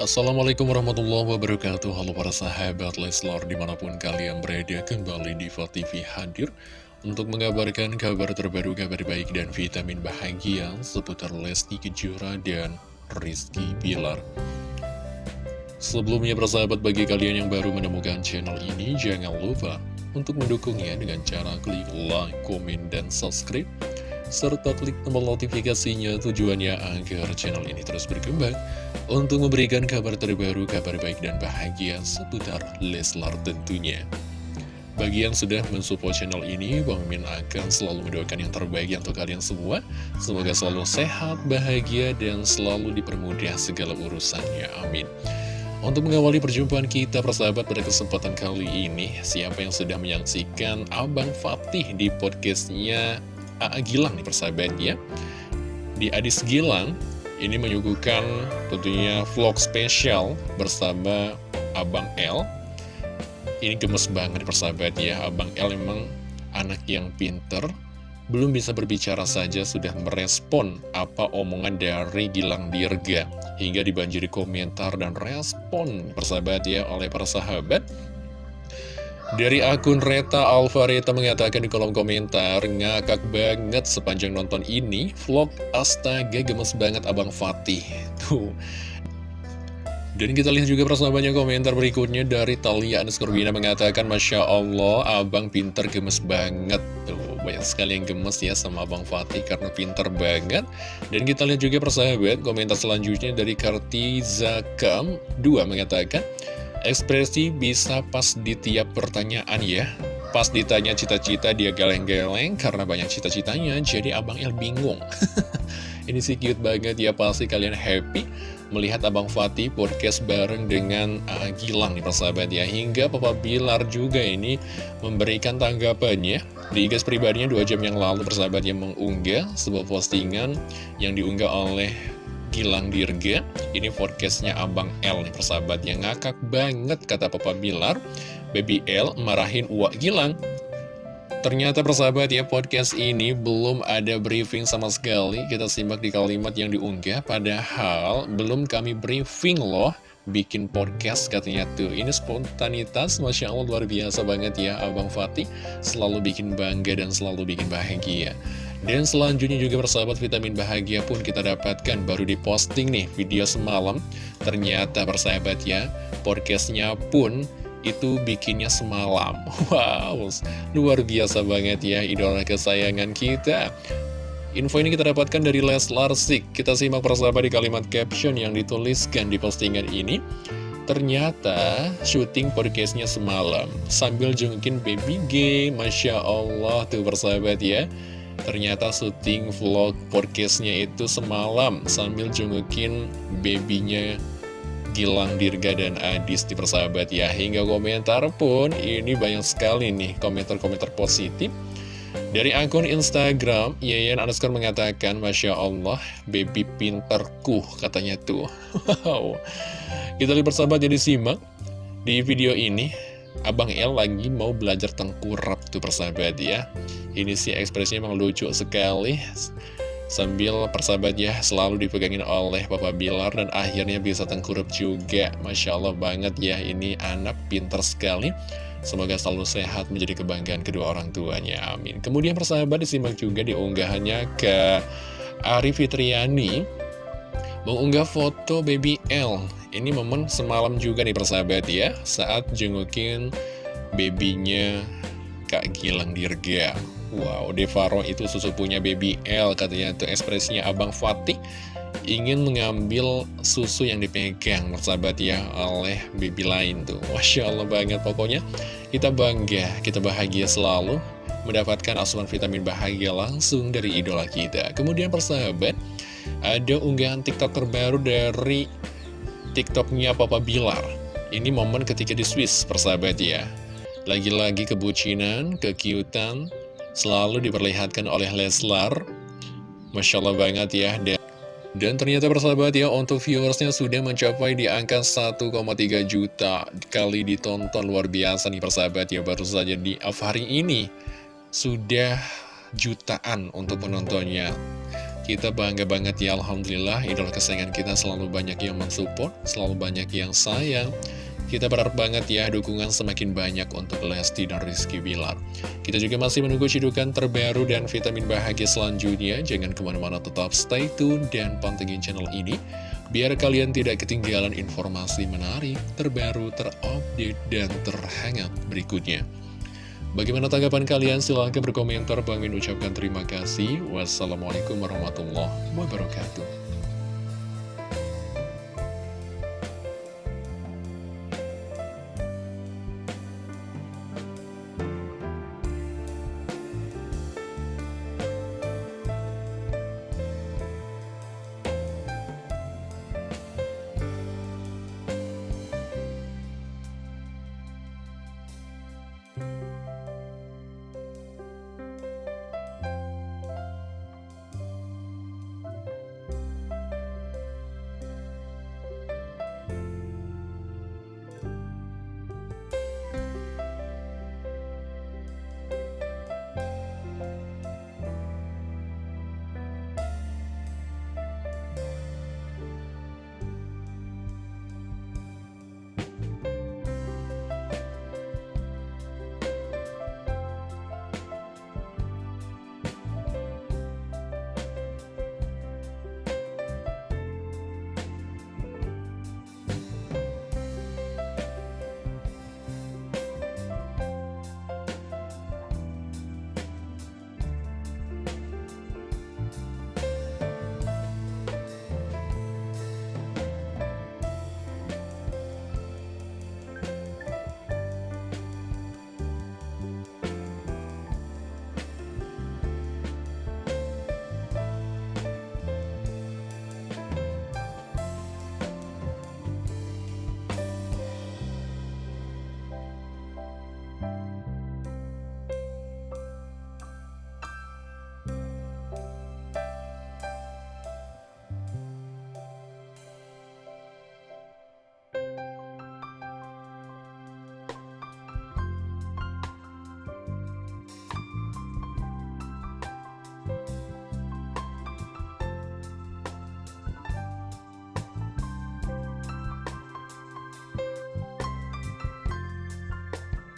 Assalamualaikum warahmatullahi wabarakatuh. Halo para sahabat Leslar di mana pun kalian berada kembali di TV hadir Untuk mengabarkan kabar terbaru, kabar baik dan vitamin bahagia Seputar Lesti Kejora dan Rizky Bilar. Sebelumnya persahabat bagi kalian yang baru menemukan channel ini Jangan lupa untuk mendukungnya dengan cara klik like, komen, dan subscribe serta klik tombol notifikasinya tujuannya agar channel ini terus berkembang untuk memberikan kabar terbaru, kabar baik dan bahagia seputar Leslar tentunya. Bagi yang sudah mensupport channel ini, Bang Min akan selalu mendoakan yang terbaik untuk kalian semua. Semoga selalu sehat, bahagia, dan selalu dipermudah segala urusannya. Amin. Untuk mengawali perjumpaan kita persahabat pada kesempatan kali ini, siapa yang sudah menyaksikan Abang Fatih di podcastnya A.A. Gilang nih persahabat ya Di Adis Gilang ini menyuguhkan tentunya vlog spesial bersama Abang L Ini gemes banget persahabat ya Abang L memang anak yang pinter. Belum bisa berbicara saja sudah merespon apa omongan dari Gilang Dirga. Hingga dibanjiri komentar dan respon persahabat ya oleh para sahabat dari akun Reta Alvareta mengatakan di kolom komentar, ngakak banget sepanjang nonton ini, vlog astaga gemes banget Abang Fatih. Tuh. Dan kita lihat juga persahabatnya komentar berikutnya dari Talia Anuskorbina mengatakan, Masya Allah, abang pinter gemes banget. Tuh, banyak sekali yang gemes ya sama Abang Fatih karena pinter banget. Dan kita lihat juga persahabat, komentar selanjutnya dari Kartizakam 2 mengatakan, Ekspresi bisa pas di tiap pertanyaan ya. Pas ditanya cita-cita dia geleng-geleng karena banyak cita-citanya Jadi Abang El bingung. Ini sih cute banget ya pasti kalian happy Melihat Abang Fatih podcast bareng dengan uh, Gilang nih persahabat ya. Hingga Papa Bilar juga ini memberikan tanggapannya Di IG pribadinya dua jam yang lalu persahabat yang mengunggah sebuah postingan Yang diunggah oleh Gilang Dirga Ini forecastnya Abang L nih persahabat yang ngakak banget kata Papa Bilar. Baby L marahin Uwak Gilang. Ternyata persahabat ya podcast ini belum ada briefing sama sekali. Kita simak di kalimat yang diunggah. Padahal belum kami briefing loh bikin podcast katanya tuh. Ini spontanitas Masya Allah luar biasa banget ya Abang Fatih. Selalu bikin bangga dan selalu bikin bahagia dan selanjutnya juga persahabat vitamin bahagia pun kita dapatkan baru diposting nih video semalam. Ternyata persahabat ya podcastnya pun itu bikinnya semalam. Wow luar biasa banget ya idola kesayangan kita. Info ini kita dapatkan dari Les Larsik Kita simak persahabat di kalimat caption yang dituliskan di postingan ini. Ternyata syuting podcastnya semalam. Sambil jungkin baby G Masya Allah tuh persahabat ya Ternyata syuting vlog podcastnya itu semalam sambil jungukin babynya Gilang Dirga dan Adis di persahabat ya. Hingga komentar pun ini banyak sekali nih komentar-komentar positif. Dari akun Instagram Yayan underscore mengatakan Masya Allah baby pinterku katanya tuh. Wow. Kita lihat persahabat jadi simak Di video ini Abang El lagi mau belajar tengkurap tuh persahabat ya. Ini sih ekspresinya memang lucu sekali. Sambil persahabat ya selalu dipegangin oleh Papa Bilar Dan akhirnya bisa tengkurap juga. Masya Allah banget ya ini anak pinter sekali. Semoga selalu sehat menjadi kebanggaan kedua orang tuanya Amin. Kemudian persahabat disimak juga di unggahannya ke Ari Fitriani Mengunggah foto baby L. Ini momen semalam juga nih persahabat ya Saat jengukin babynya Kak Gilang Dirga. Wow, Devaro itu punya baby L Katanya itu ekspresinya Abang Fatih Ingin mengambil susu yang dipegang persahabat ya Oleh baby lain tuh. Masya Allah banget pokoknya Kita bangga, kita bahagia selalu Mendapatkan asupan vitamin bahagia langsung dari idola kita. Kemudian persahabat Ada unggahan tiktok terbaru dari TikToknya Papa Bilar. Ini momen ketika di Swiss, persahabat ya. Lagi-lagi kebucinan, kekiutan, selalu diperlihatkan oleh Leslar. Masya Allah banget ya. Dan, ternyata persahabat ya, untuk viewersnya sudah mencapai di angka 1,3 juta kali ditonton. Luar biasa nih persahabat ya, baru saja di hari ini. Sudah jutaan untuk penontonnya. Kita bangga banget ya Alhamdulillah Idola kesayangan kita selalu banyak yang mensupport Selalu banyak yang sayang kita berharap banget ya dukungan semakin banyak untuk Lesti dan Rizky Bilar. Kita juga masih menunggu cidukan terbaru dan vitamin bahagia selanjutnya. Jangan ke mana-mana tetap stay tune dan pantengin channel ini. Biar kalian tidak ketinggalan informasi menarik, terbaru, terupdate, dan terhangat berikutnya. Bagaimana tanggapan kalian? Silahkan berkomentar. Bang Min ucapkan terima kasih. Wassalamualaikum warahmatullahi wabarakatuh.